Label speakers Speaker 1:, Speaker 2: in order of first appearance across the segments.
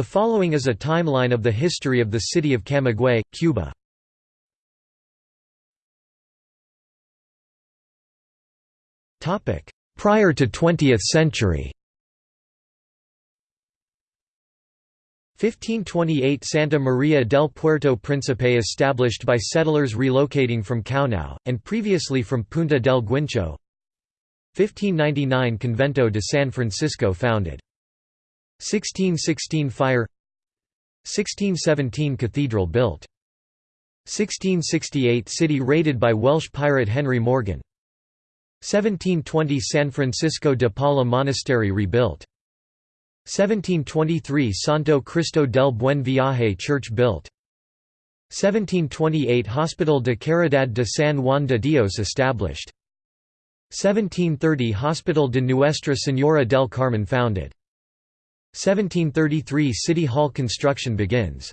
Speaker 1: The following is a timeline of the history of the city of Camagüey, Cuba. Prior to 20th century 1528 Santa Maria del Puerto Príncipe established by settlers relocating from Caonao, and previously from Punta del Guincho 1599 Convento de San Francisco founded. 1616 Fire 1617 Cathedral built. 1668 City raided by Welsh pirate Henry Morgan. 1720 San Francisco de Paula Monastery rebuilt. 1723 Santo Cristo del Buen Viaje Church built. 1728 Hospital de Caridad de San Juan de Dios established. 1730 Hospital de Nuestra Señora del Carmen founded. 1733 City Hall construction begins.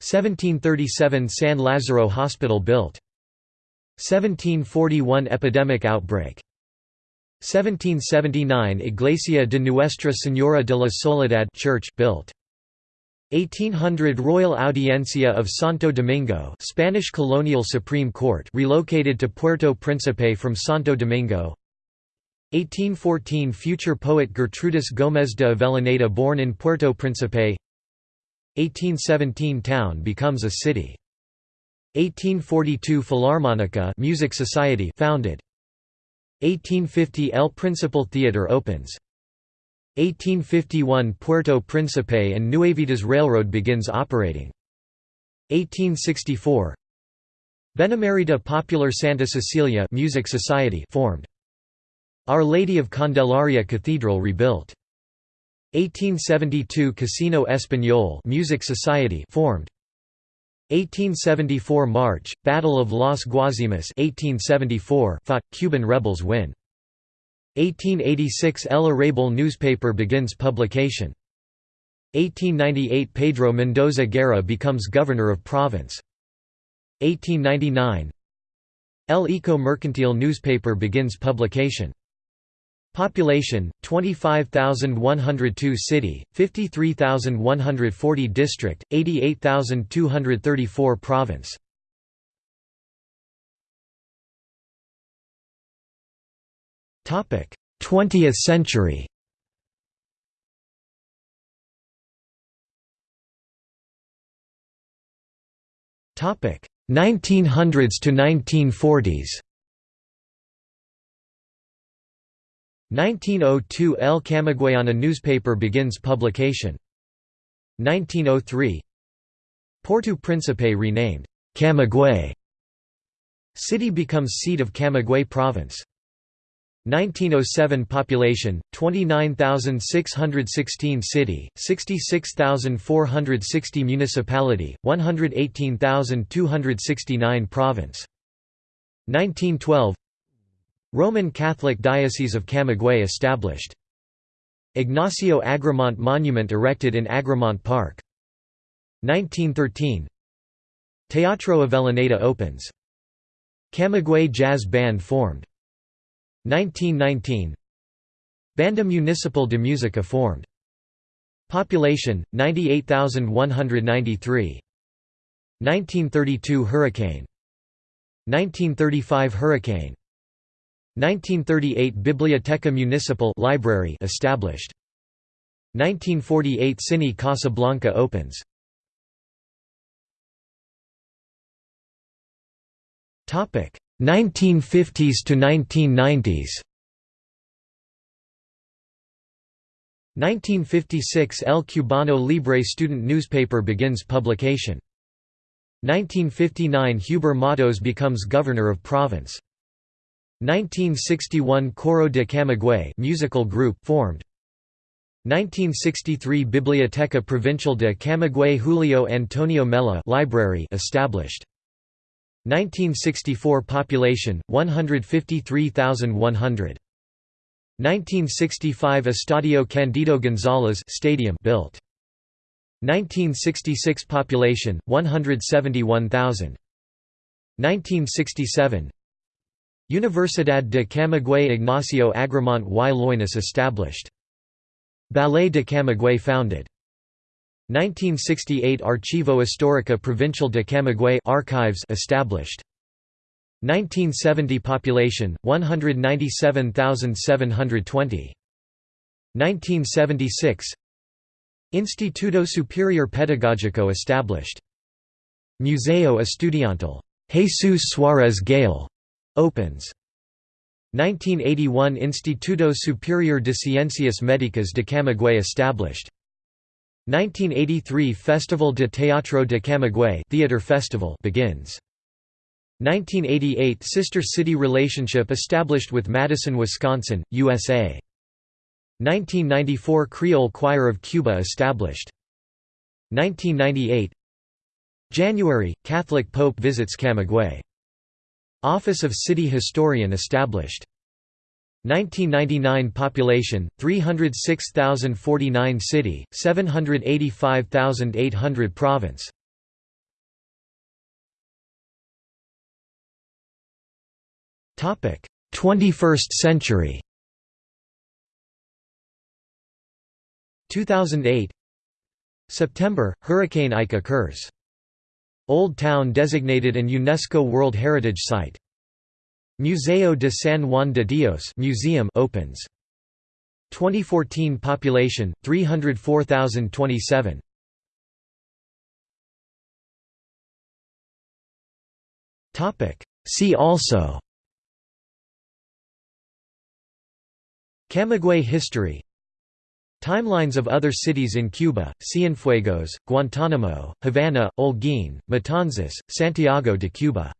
Speaker 1: 1737 San Lazaro Hospital built. 1741 Epidemic outbreak 1779 Iglesia de Nuestra Señora de la Soledad church built. 1800 Royal Audiencia of Santo Domingo Spanish colonial Supreme Court relocated to Puerto Príncipe from Santo Domingo 1814 Future poet Gertrudis Gómez de Avellaneda born in Puerto Príncipe 1817 Town becomes a city 1842 Philharmonica music society founded 1850 El Principal Theatre opens. 1851 Puerto Príncipe and Nuevitas Railroad begins operating. 1864 Benemerita Popular Santa Cecilia Music Society formed. Our Lady of Candelaria Cathedral rebuilt. 1872 Casino Español Music Society formed. 1874 March, Battle of Las Guasimas 1874 fought, Cuban rebels win. 1886 El Arrabal newspaper begins publication. 1898 Pedro Mendoza Guerra becomes governor of province. 1899 El Eco Mercantil newspaper begins publication. Population 25,102 city, 53,140 district, 88,234 province. Topic: 20th century. Topic: 1900s to 1940s. 1902 El Camagüeyana newspaper begins publication. 1903 Puerto Príncipe renamed Camagüey. City becomes seat of Camagüey province. 1907 population 29616 city 66460 municipality 118269 province 1912 Roman Catholic Diocese of Camagüey established. Ignacio Agramonte Monument erected in Agramonte Park. 1913 Teatro Avellaneda opens. Camagüey Jazz Band formed. 1919 Banda Municipal de Música formed. Population 98193. 1932 Hurricane. 1935 Hurricane 1938 Biblioteca Municipal library established. 1948 Cine Casablanca opens. Topic 1950s to 1990s. 1956 El Cubano Libre student newspaper begins publication. 1959 Huber Matos becomes governor of province. 1961 Coro de Camagüey musical group formed. 1963 Biblioteca Provincial de Camagüey Julio Antonio Mella library established. 1964 population 153,100. 1965 Estadio Candido Gonzalez stadium built. 1966 population 171,000. 1967 Universidad de Camagüey Ignacio Agramonte y Loynaz established. Ballet de Camagüey founded. 1968 Archivo Histórico Provincial de Camagüey archives established. 1970 population 197,720 1976 Instituto Superior Pedagógico established. Museo Estudiantil. Jesus Suárez Gayol opens. 1981 Instituto Superior de Ciencias Médicas de Camagüey established. 1983 Festival de Teatro de Camagüey Theater Festival begins. 1988 Sister city relationship established with Madison, Wisconsin, USA 1994 Creole Choir of Cuba established. 1998 January Catholic Pope visits Camagüey Office of City Historian established. 1999 population 306,049 city 785,800 province. Topic 21st century. 2008 September Hurricane Ike occurs Old Town designated an UNESCO World Heritage Site. Museo de San Juan de Dios museum opens. 2014 population 304,027. Topic See also Camagüey history Timelines of other cities in Cuba, Cienfuegos, Guantánamo, Havana, Holguín, Matanzas, Santiago de Cuba